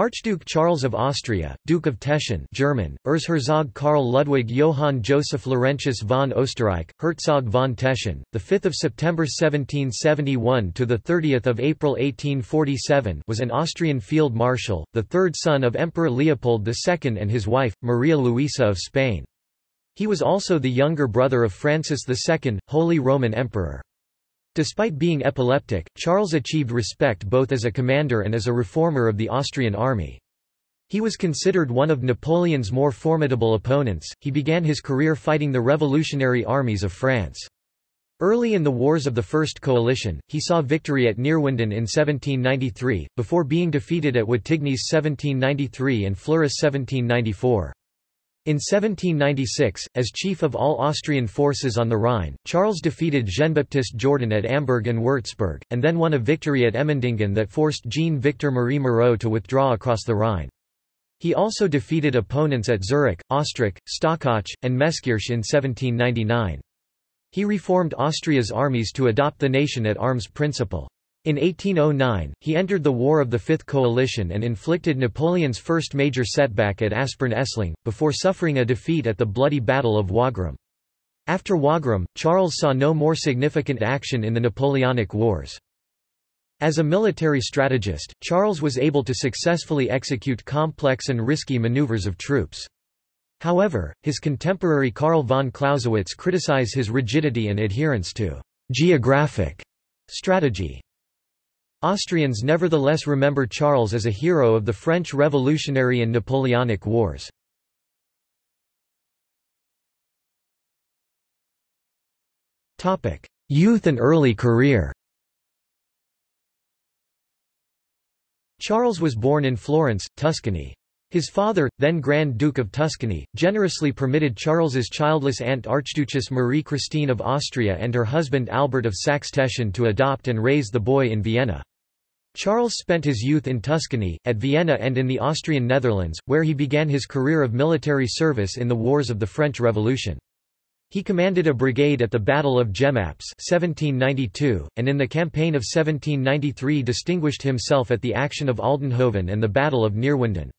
Archduke Charles of Austria, Duke of Teschen German, Erzherzog Karl Ludwig Johann Joseph Laurentius von Österreich, Herzog von Teschen, 5 September 1771 – to 30 April 1847 was an Austrian field marshal, the third son of Emperor Leopold II and his wife, Maria Luisa of Spain. He was also the younger brother of Francis II, Holy Roman Emperor. Despite being epileptic, Charles achieved respect both as a commander and as a reformer of the Austrian army. He was considered one of Napoleon's more formidable opponents. He began his career fighting the revolutionary armies of France. Early in the wars of the First Coalition, he saw victory at Neerwinden in 1793, before being defeated at Wattignies 1793 and Fleurus 1794. In 1796, as chief of all Austrian forces on the Rhine, Charles defeated Jean-Baptiste Jourdan at Amberg and Würzburg, and then won a victory at Emmendingen that forced Jean-Victor Marie Moreau to withdraw across the Rhine. He also defeated opponents at Zurich, Ostrach, Stockach, and Meskirch in 1799. He reformed Austria's armies to adopt the nation-at-arms principle. In 1809, he entered the War of the Fifth Coalition and inflicted Napoleon's first major setback at Aspern-Essling, before suffering a defeat at the bloody Battle of Wagram. After Wagram, Charles saw no more significant action in the Napoleonic Wars. As a military strategist, Charles was able to successfully execute complex and risky maneuvers of troops. However, his contemporary Carl von Clausewitz criticized his rigidity and adherence to geographic strategy. Austrians nevertheless remember Charles as a hero of the French Revolutionary and Napoleonic Wars. Youth and early career Charles was born in Florence, Tuscany. His father, then Grand Duke of Tuscany, generously permitted Charles's childless aunt Archduchess Marie Christine of Austria and her husband Albert of Saxe-Teschen to adopt and raise the boy in Vienna. Charles spent his youth in Tuscany, at Vienna and in the Austrian Netherlands, where he began his career of military service in the wars of the French Revolution. He commanded a brigade at the Battle of Jemappes 1792, and in the campaign of 1793 distinguished himself at the action of Aldenhoven and the Battle of Neerwinden.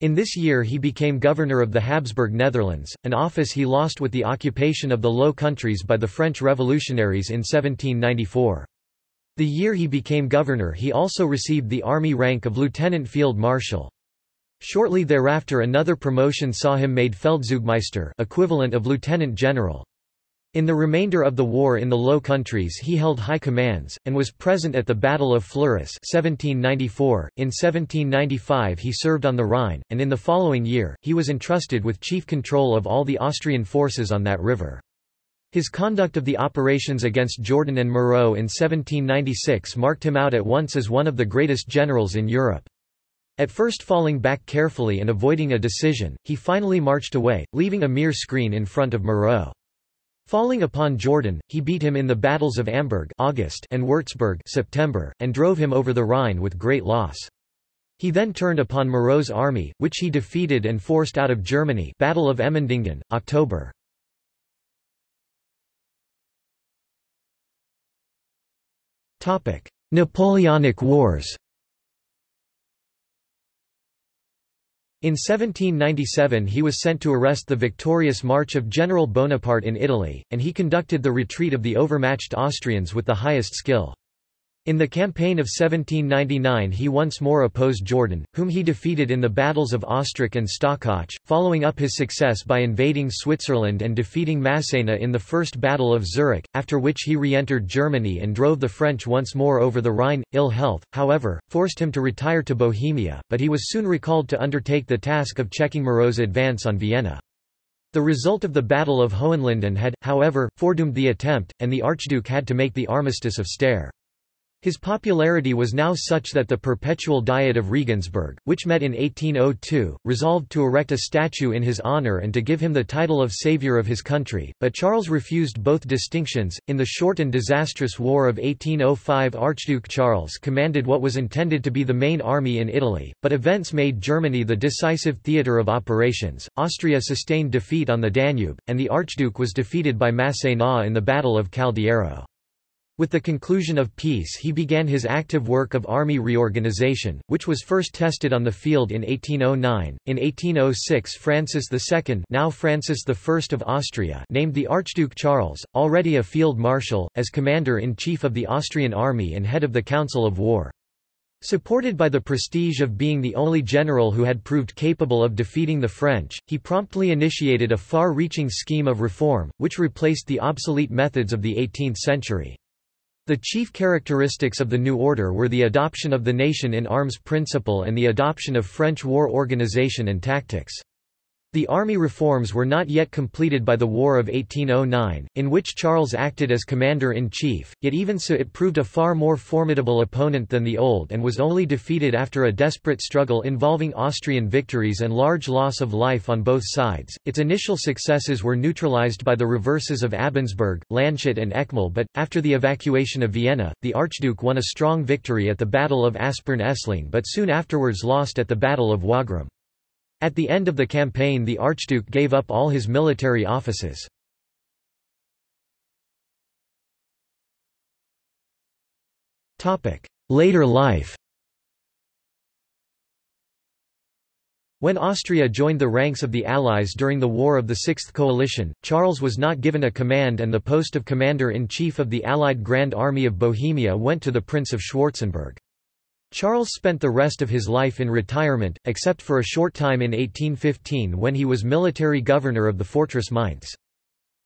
In this year he became governor of the Habsburg Netherlands, an office he lost with the occupation of the Low Countries by the French revolutionaries in 1794. The year he became governor he also received the army rank of lieutenant field marshal. Shortly thereafter another promotion saw him made Feldzeugmeister equivalent of lieutenant general. In the remainder of the war in the Low Countries he held high commands, and was present at the Battle of Fleurus 1794. .In 1795 he served on the Rhine, and in the following year, he was entrusted with chief control of all the Austrian forces on that river. His conduct of the operations against Jourdan and Moreau in 1796 marked him out at once as one of the greatest generals in Europe. At first falling back carefully and avoiding a decision, he finally marched away, leaving a mere screen in front of Moreau. Falling upon Jourdan, he beat him in the battles of Amberg August and Würzburg September, and drove him over the Rhine with great loss. He then turned upon Moreau's army, which he defeated and forced out of Germany Battle of Emmendingen, October. Napoleonic Wars In 1797 he was sent to arrest the victorious march of General Bonaparte in Italy, and he conducted the retreat of the overmatched Austrians with the highest skill. In the campaign of 1799 he once more opposed Jourdan, whom he defeated in the battles of Ostrach and Stockach, following up his success by invading Switzerland and defeating Massena in the First Battle of Zurich, after which he re-entered Germany and drove the French once more over the Rhine. Ill health, however, forced him to retire to Bohemia, but he was soon recalled to undertake the task of checking Moreau's advance on Vienna. The result of the Battle of Hohenlinden had, however, foredoomed the attempt, and the Archduke had to make the armistice of Steyr. His popularity was now such that the Perpetual Diet of Regensburg, which met in 1802, resolved to erect a statue in his honor and to give him the title of savior of his country, but Charles refused both distinctions. In the short and disastrous War of 1805, Archduke Charles commanded what was intended to be the main army in Italy, but events made Germany the decisive theatre of operations. Austria sustained defeat on the Danube, and the Archduke was defeated by Massena in the Battle of Caldiero. With the conclusion of peace he began his active work of army reorganization, which was first tested on the field in 1809. In 1806 Francis II now Francis I of Austria named the Archduke Charles, already a field marshal, as commander-in-chief of the Austrian army and head of the Council of War. Supported by the prestige of being the only general who had proved capable of defeating the French, he promptly initiated a far-reaching scheme of reform, which replaced the obsolete methods of the 18th century. The chief characteristics of the new order were the adoption of the nation-in-arms principle and the adoption of French war organization and tactics. The army reforms were not yet completed by the War of 1809, in which Charles acted as commander-in-chief, yet even so it proved a far more formidable opponent than the old and was only defeated after a desperate struggle involving Austrian victories and large loss of life on both sides. Its initial successes were neutralized by the reverses of Abensberg, Landshut and Eckmühl but, after the evacuation of Vienna, the Archduke won a strong victory at the Battle of Aspern-Essling but soon afterwards lost at the Battle of Wagram. At the end of the campaign the Archduke gave up all his military offices. Later life When Austria joined the ranks of the Allies during the War of the Sixth Coalition, Charles was not given a command and the post of Commander-in-Chief of the Allied Grand Army of Bohemia went to the Prince of Schwarzenberg. Charles spent the rest of his life in retirement, except for a short time in 1815 when he was military governor of the fortress Mainz.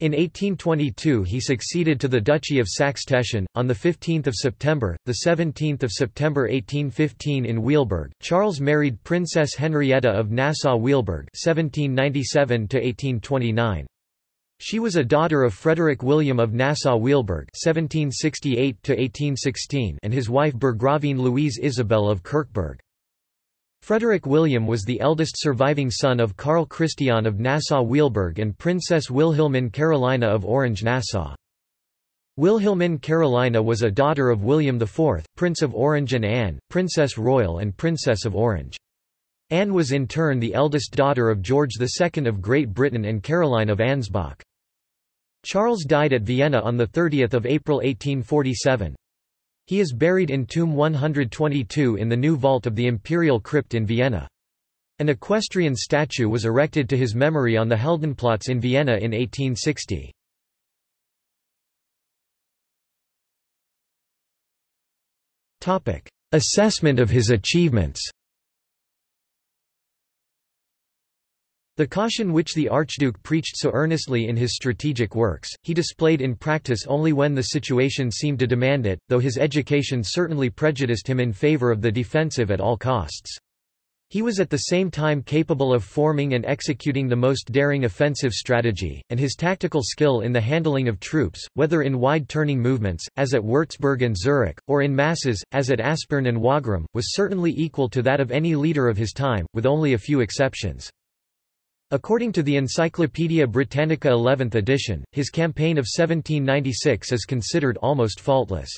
In 1822 he succeeded to the Duchy of Saxe-Teschen. On 15 September, 17 September 1815 in Weilburg, Charles married Princess Henrietta of Nassau-Weilburg 1797 she was a daughter of Frederick William of Nassau-Weilburg (1768–1816) and his wife Burgravine Louise Isabel of Kirchberg. Frederick William was the eldest surviving son of Karl Christian of Nassau-Weilburg and Princess Wilhelmine Carolina of Orange-Nassau. Wilhelmine Carolina was a daughter of William IV, Prince of Orange and Anne, Princess Royal and Princess of Orange. Anne was in turn the eldest daughter of George II of Great Britain and Caroline of Ansbach. Charles died at Vienna on 30 April 1847. He is buried in Tomb 122 in the new vault of the Imperial Crypt in Vienna. An equestrian statue was erected to his memory on the Heldenplatz in Vienna in 1860. Assessment of his achievements The caution which the Archduke preached so earnestly in his strategic works, he displayed in practice only when the situation seemed to demand it, though his education certainly prejudiced him in favor of the defensive at all costs. He was at the same time capable of forming and executing the most daring offensive strategy, and his tactical skill in the handling of troops, whether in wide turning movements, as at Würzburg and Zurich, or in masses, as at Aspern and Wagram, was certainly equal to that of any leader of his time, with only a few exceptions. According to the Encyclopaedia Britannica 11th edition, his campaign of 1796 is considered almost faultless.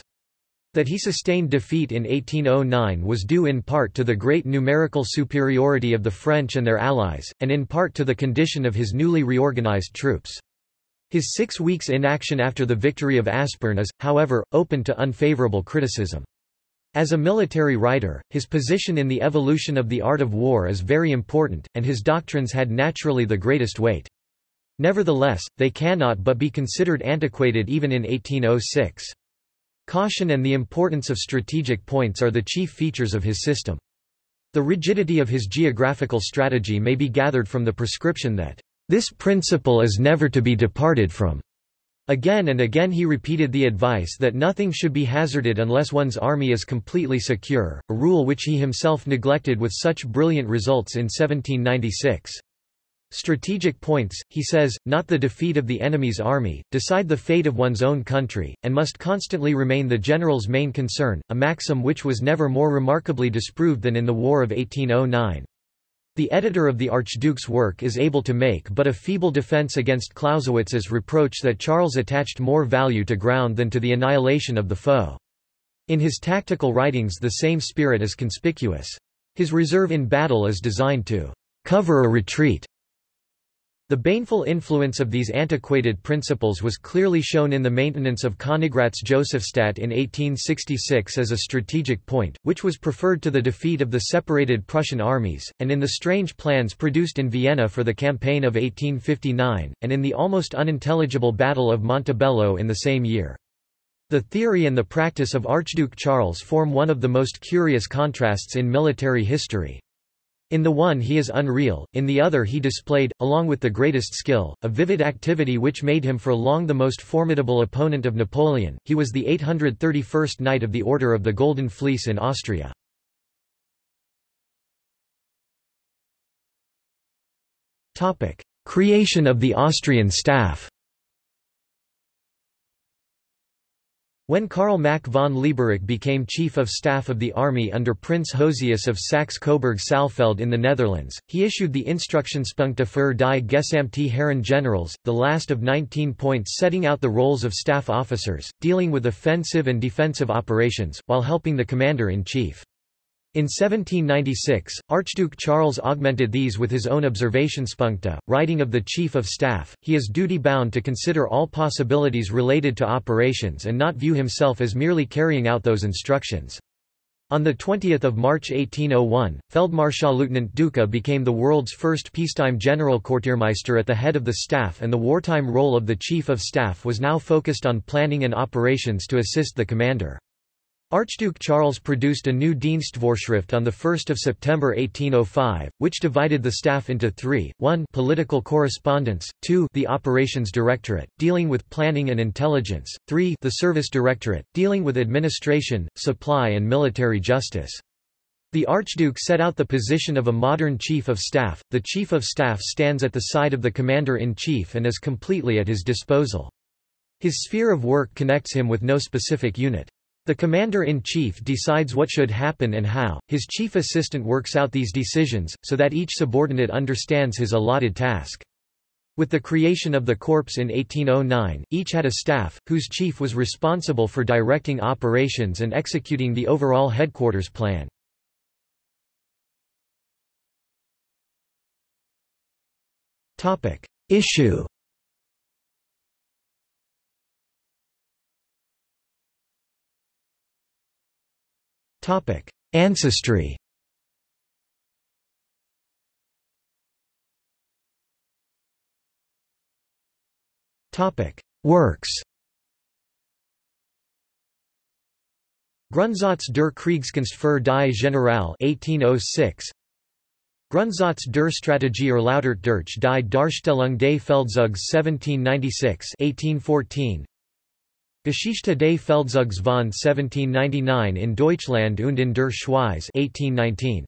That he sustained defeat in 1809 was due in part to the great numerical superiority of the French and their allies, and in part to the condition of his newly reorganized troops. His six weeks' inaction after the victory of Aspern is, however, open to unfavorable criticism. As a military writer, his position in the evolution of the art of war is very important, and his doctrines had naturally the greatest weight. Nevertheless, they cannot but be considered antiquated even in 1806. Caution and the importance of strategic points are the chief features of his system. The rigidity of his geographical strategy may be gathered from the prescription that, "...this principle is never to be departed from." Again and again he repeated the advice that nothing should be hazarded unless one's army is completely secure, a rule which he himself neglected with such brilliant results in 1796. Strategic points, he says, not the defeat of the enemy's army, decide the fate of one's own country, and must constantly remain the general's main concern, a maxim which was never more remarkably disproved than in the War of 1809. The editor of the Archduke's work is able to make but a feeble defense against Clausewitz's reproach that Charles attached more value to ground than to the annihilation of the foe. In his tactical writings the same spirit is conspicuous. His reserve in battle is designed to cover a retreat. The baneful influence of these antiquated principles was clearly shown in the maintenance of Königgrätz Josefstadt in 1866 as a strategic point, which was preferred to the defeat of the separated Prussian armies, and in the strange plans produced in Vienna for the campaign of 1859, and in the almost unintelligible Battle of Montebello in the same year. The theory and the practice of Archduke Charles form one of the most curious contrasts in military history. In the one he is unreal, in the other he displayed, along with the greatest skill, a vivid activity which made him for long the most formidable opponent of Napoleon. He was the 831st Knight of the Order of the Golden Fleece in Austria. Creation of the Austrian staff When Karl Mack von Lieberich became Chief of Staff of the Army under Prince Josias of Saxe-Coburg-Saalfeld in the Netherlands, he issued the Instructionspunkte für die Gesamte Herren Generals, the last of 19 points setting out the roles of staff officers, dealing with offensive and defensive operations, while helping the Commander-in-Chief. In 1796, Archduke Charles augmented these with his own observationspunkte, writing of the Chief of Staff, he is duty-bound to consider all possibilities related to operations and not view himself as merely carrying out those instructions. On 20 March 1801, Feldmarschallleutnant Duca became the world's first peacetime Generalquartiermeister at the head of the staff and the wartime role of the Chief of Staff was now focused on planning and operations to assist the commander. Archduke Charles produced a new Dienstvorschrift on 1 September 1805, which divided the staff into three, 1 political correspondence, 2 the Operations Directorate, dealing with planning and intelligence, 3 the Service Directorate, dealing with administration, supply and military justice. The Archduke set out the position of a modern Chief of Staff. The Chief of Staff stands at the side of the Commander-in-Chief and is completely at his disposal. His sphere of work connects him with no specific unit. The commander-in-chief decides what should happen and how, his chief assistant works out these decisions, so that each subordinate understands his allotted task. With the creation of the Corps in 1809, each had a staff, whose chief was responsible for directing operations and executing the overall headquarters plan. Issue Topic: Ancestry. Topic: Works. Grundsatz der Kriegskunst für die General 1806 Grundsatz der Strategie erläutert durch die Darstellung des Feldzugs 1796 1814 Geschichte des Feldzugs von 1799 in Deutschland und in der Schweiz 1819.